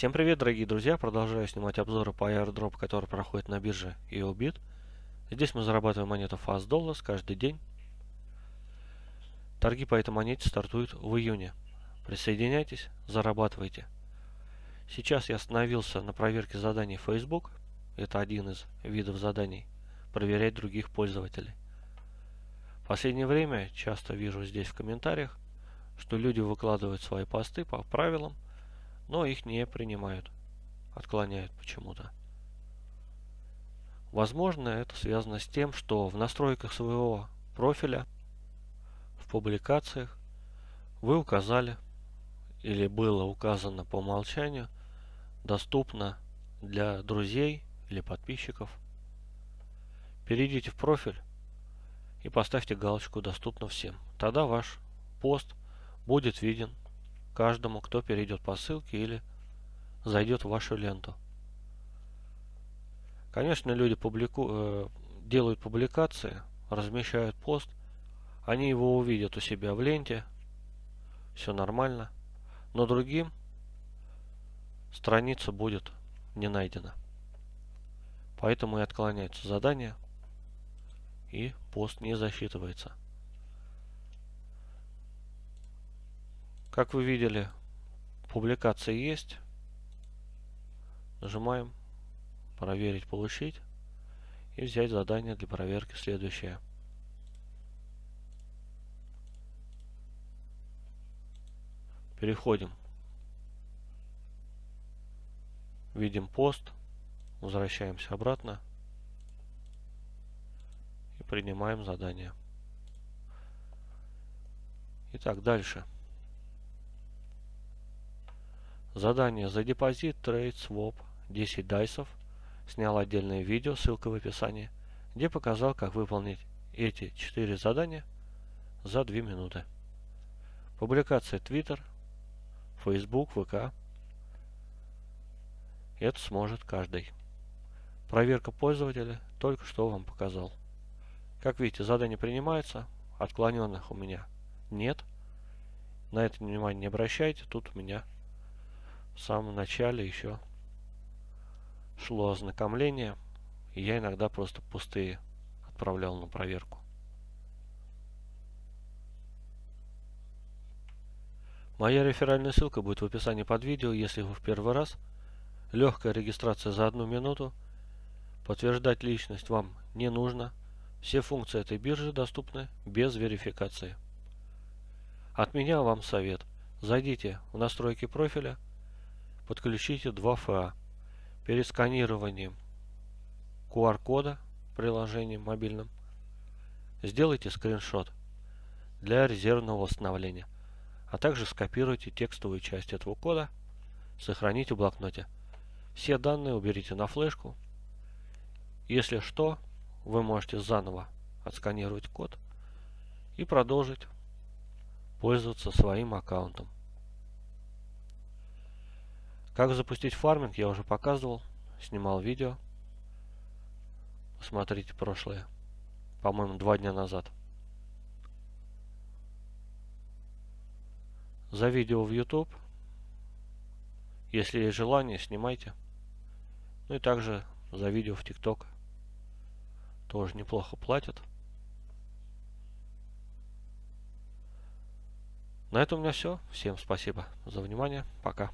Всем привет, дорогие друзья! Продолжаю снимать обзоры по airdrop, который проходит на бирже EOBIT. Здесь мы зарабатываем монету Fast Dollars каждый день. Торги по этой монете стартуют в июне. Присоединяйтесь, зарабатывайте. Сейчас я остановился на проверке заданий Facebook. Это один из видов заданий. Проверять других пользователей. В последнее время часто вижу здесь в комментариях, что люди выкладывают свои посты по правилам, но их не принимают, отклоняют почему-то. Возможно, это связано с тем, что в настройках своего профиля, в публикациях, вы указали, или было указано по умолчанию, доступно для друзей или подписчиков. Перейдите в профиль и поставьте галочку «Доступно всем». Тогда ваш пост будет виден каждому, кто перейдет по ссылке или зайдет в вашу ленту. Конечно, люди публику... Э, делают публикации, размещают пост, они его увидят у себя в ленте, все нормально, но другим страница будет не найдена. Поэтому и отклоняется задание, и пост не засчитывается. Как вы видели, публикация есть. Нажимаем «Проверить, получить» и взять задание для проверки следующее. Переходим. Видим пост. Возвращаемся обратно. И принимаем задание. Итак, дальше. Задание за депозит Trade Swap 10 дайсов. Снял отдельное видео, ссылка в описании, где показал, как выполнить эти 4 задания за 2 минуты. Публикация Twitter, Facebook, ВК. Это сможет каждый. Проверка пользователя только что вам показал. Как видите, задание принимается, отклоненных у меня нет. На это внимание не обращайте, тут у меня в самом начале еще шло ознакомление, и я иногда просто пустые отправлял на проверку. Моя реферальная ссылка будет в описании под видео, если вы в первый раз. Легкая регистрация за одну минуту. Подтверждать личность вам не нужно. Все функции этой биржи доступны без верификации. От меня вам совет. Зайдите в настройки профиля подключите 2FA. Перед сканированием QR-кода приложением мобильным сделайте скриншот для резервного восстановления, а также скопируйте текстовую часть этого кода, сохраните в блокноте. Все данные уберите на флешку. Если что, вы можете заново отсканировать код и продолжить пользоваться своим аккаунтом. Как запустить фарминг я уже показывал, снимал видео. Посмотрите прошлое, по-моему, два дня назад. За видео в YouTube, если есть желание, снимайте. Ну и также за видео в TikTok тоже неплохо платят. На этом у меня все. Всем спасибо за внимание. Пока.